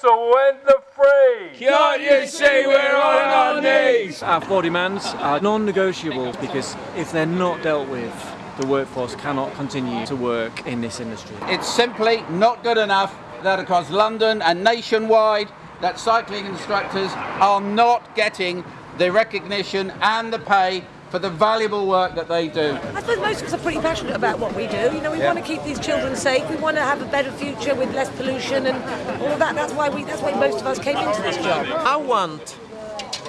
Council went the free. Can't you see we're on our knees? Our four demands are non-negotiable because if they're not dealt with, the workforce cannot continue to work in this industry. It's simply not good enough that across London and nationwide that cycling instructors are not getting the recognition and the pay for the valuable work that they do. I suppose most of us are pretty passionate about what we do. You know, we Yeah. want to keep these children safe. We want to have a better future with less pollution and all of that. That's why we. That's why most of us came into this job. I want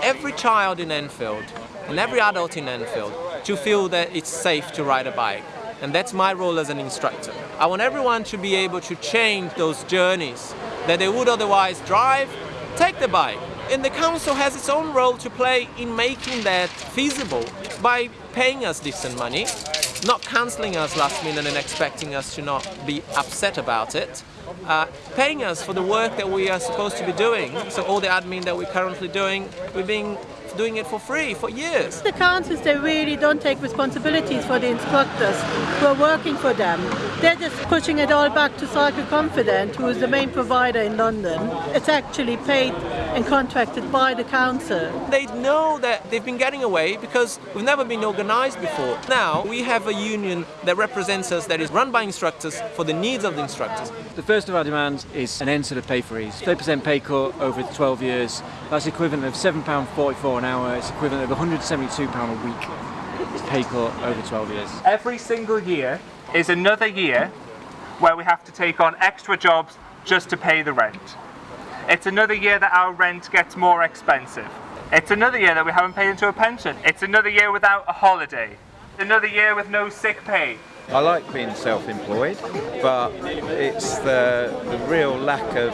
every child in Enfield and every adult in Enfield to feel that it's safe to ride a bike. And that's my role as an instructor. I want everyone to be able to change those journeys that they would otherwise drive, take the bike. And the council has its own role to play in making that feasible by paying us decent money, not cancelling us last minute and expecting us to not be upset about it, uh, paying us for the work that we are supposed to be doing. So all the admin that we're currently doing, we've been doing it for free for years. The councils, they really don't take responsibilities for the instructors who are working for them. They're just pushing it all back to Cycle Confident, who is the main provider in London. It's actually paid and contracted by the council. They know that they've been getting away because we've never been organised before. Now we have a union that represents us that is run by instructors for the needs of the instructors. The first of our demands is an end to the pay freeze. 30% pay cut over 12 years. That's equivalent of £7.44 an hour. It's equivalent of £172 a week pay cut over 12 years. Every single year is another year where we have to take on extra jobs just to pay the rent. It's another year that our rent gets more expensive. It's another year that we haven't paid into a pension. It's another year without a holiday. Another year with no sick pay. I like being self-employed, but it's the, the real lack of,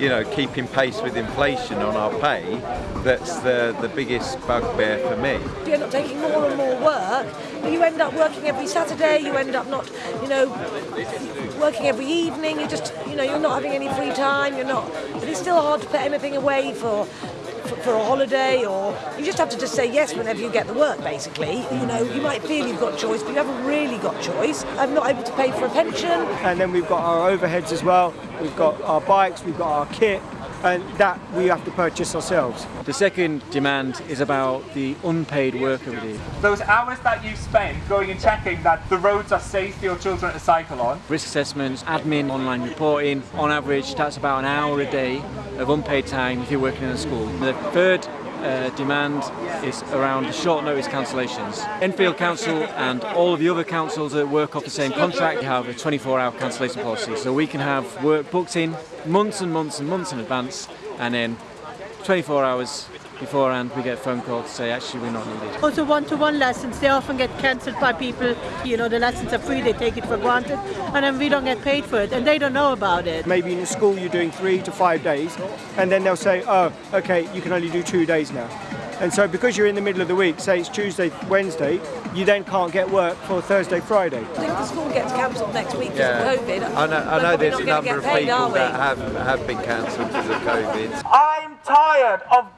you know, keeping pace with inflation on our pay that's the, the biggest bugbear for me. You end up taking more and more work, but you end up working every Saturday. You end up not, you know, working every evening. You just, you know, you're not having any free time. You're not. But it's still hard to put anything away for. For, a holiday, or you just have to just say yes whenever you get the work. Basically, you know, you might feel you've got choice, but you haven't really got choice. I'm not able to pay for a pension. and then we've got our overheads as well. We've got our bikes, we've got our kit, and that we have to purchase ourselves. The second demand is about the unpaid work that we do. Those hours that you spend going and checking that the roads are safe for your children to cycle on. Risk assessments, admin, online reporting. On average, that's about an hour a day of unpaid time if you're working in a school. The third uh, demand is around short notice cancellations. Enfield Council and all of the other councils that work off the same contract have a 24 hour cancellation policy. So we can have work booked in months and months and months in advance and then 24 hours beforehand we get phone calls to say actually we're not needed. Oh, also one-to-one lessons, they often get cancelled by people, you know, the lessons are free, they take it for granted, and then we don't get paid for it, and they don't know about it. Maybe in the school you're doing three to five days, and then they'll say, oh, okay, you can only do two days now. And so because you're in the middle of the week, say it's Tuesday, Wednesday, you then can't get work for Thursday, Friday. I think the school gets cancelled next week because Yeah. of COVID. I know, I know there's a number of paid, people that have, have been cancelled because of COVID. I'm tired of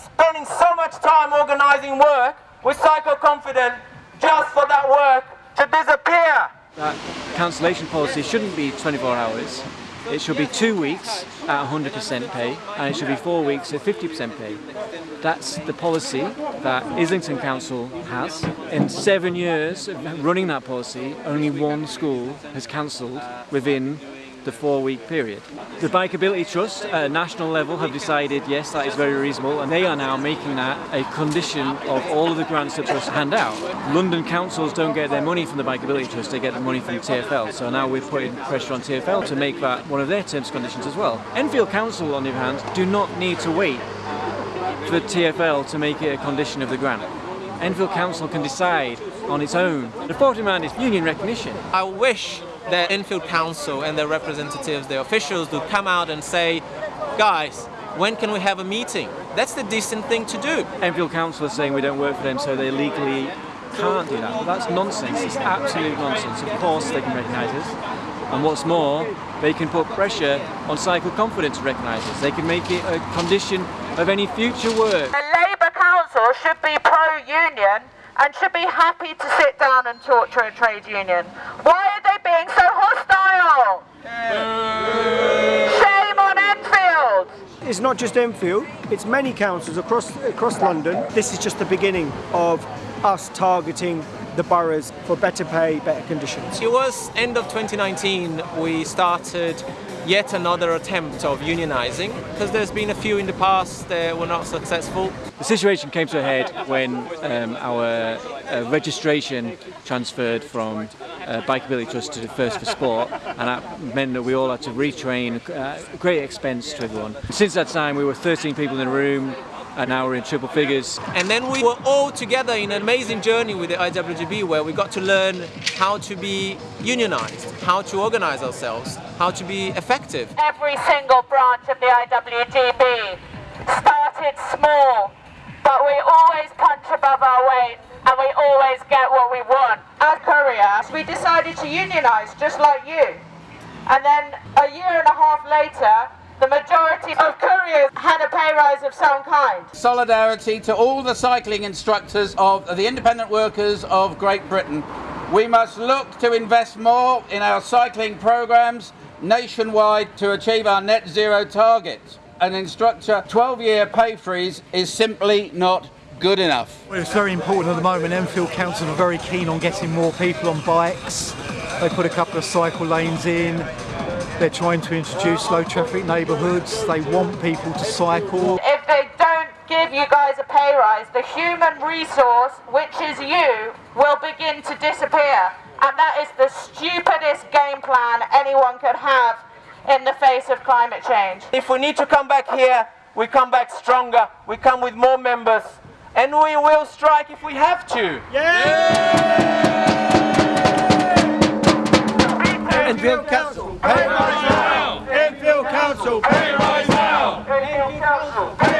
spending so much time organising work with Cycle Confident just for that work to disappear. That cancellation policy shouldn't be 24 hours. It should be two weeks at 100% pay and it should be four weeks at 50% pay. That's the policy that Islington Council has. In seven years of running that policy, only one school has cancelled within the four week period. The Bikeability Trust at a national level have decided yes that is very reasonable and they are now making that a condition of all of the grants that trusts hand out. London councils don't get their money from the Bikeability Trust, they get the money from TFL. So now we're putting pressure on TFL to make that one of their terms and conditions as well. Enfield Council on the other hand do not need to wait for TFL to make it a condition of the grant. Enfield Council can decide on its own. The fourth demand is union recognition. I wish that Enfield Council and their representatives, their officials, would come out and say, guys, when can we have a meeting? That's the decent thing to do. Enfield Council are saying we don't work for them so they legally can't do that. But that's nonsense, it's absolute nonsense. Of course they can recognise us. And what's more, they can put pressure on Cycle Confidence to recognise us. They can make it a condition of any future work. The Labour Council should be pro-union and should be happy to sit down and talk to a trade union. They being so hostile? Shame on Enfield! not just Enfield, it's many councils across across London. This is just the beginning of us targeting the boroughs for better pay, better conditions. It was end of 2019 we started yet another attempt of unionizing because there's been a few in the past that were not successful. The situation came to a head when um, our uh, registration transferred from uh, Bikeability Trust to First for Sport and that meant that we all had to retrain, uh, great expense to everyone. Since that time we were 13 people in a room, and now we're in triple figures. And then we were all together in an amazing journey with the IWGB where we got to learn how to be unionized, how to organize ourselves, how to be effective. Every single branch of the IWGB started small, but we always punch above our weight and we always get what we want. As couriers, we decided to unionize just like you. And then a year and a half later, the majority of couriers had a pay rise of some kind. Solidarity to all the cycling instructors of the independent workers of Great Britain. We must look to invest more in our cycling programs nationwide to achieve our net zero targets. An instructor 12-year pay freeze is simply not good enough. Well, it's very important at the moment. Enfield Council are very keen on getting more people on bikes. They put a couple of cycle lanes in. They're trying to introduce low traffic neighbourhoods. They want people to cycle. If they don't give you guys a pay rise, the human resource, which is you, will begin to disappear. And that is the stupidest game plan anyone could have in the face of climate change. If we need to come back here, we come back stronger, we come with more members, and we will strike if we have to. Enfield Enfield Council, pay rise now! Enfield Council. Pay rise now! Enfield Council.